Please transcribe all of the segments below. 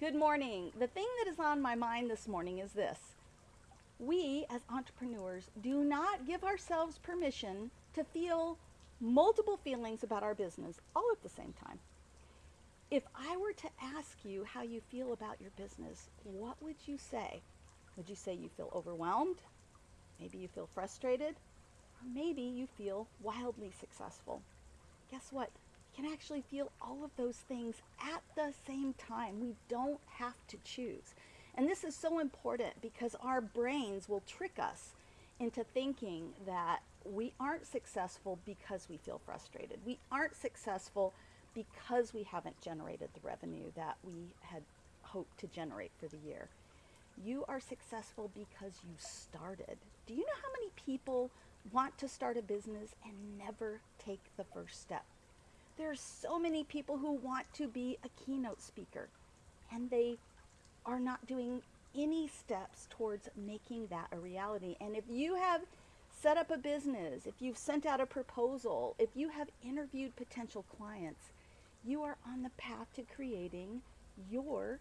Good morning. The thing that is on my mind this morning is this. We, as entrepreneurs, do not give ourselves permission to feel multiple feelings about our business all at the same time. If I were to ask you how you feel about your business, what would you say? Would you say you feel overwhelmed? Maybe you feel frustrated? Or maybe you feel wildly successful? Guess what? Can actually feel all of those things at the same time. We don't have to choose. And this is so important because our brains will trick us into thinking that we aren't successful because we feel frustrated. We aren't successful because we haven't generated the revenue that we had hoped to generate for the year. You are successful because you started. Do you know how many people want to start a business and never take the first step? There's so many people who want to be a keynote speaker and they are not doing any steps towards making that a reality. And if you have set up a business, if you've sent out a proposal, if you have interviewed potential clients, you are on the path to creating your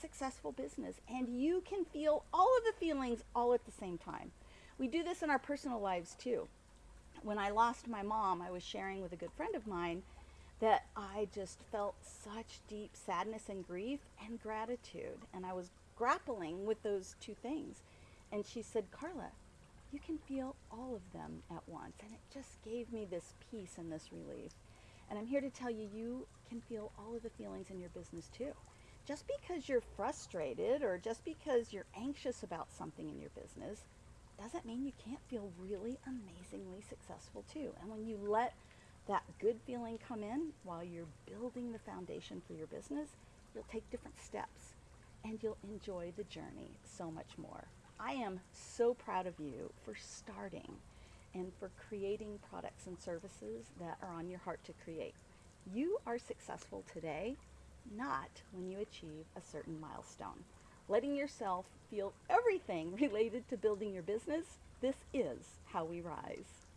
successful business. And you can feel all of the feelings all at the same time. We do this in our personal lives too. When I lost my mom, I was sharing with a good friend of mine that I just felt such deep sadness and grief and gratitude. And I was grappling with those two things. And she said, Carla, you can feel all of them at once. And it just gave me this peace and this relief. And I'm here to tell you, you can feel all of the feelings in your business too. Just because you're frustrated or just because you're anxious about something in your business doesn't mean you can't feel really amazingly successful too. And when you let that good feeling come in while you're building the foundation for your business, you'll take different steps and you'll enjoy the journey so much more. I am so proud of you for starting and for creating products and services that are on your heart to create. You are successful today, not when you achieve a certain milestone. Letting yourself feel everything related to building your business, this is how we rise.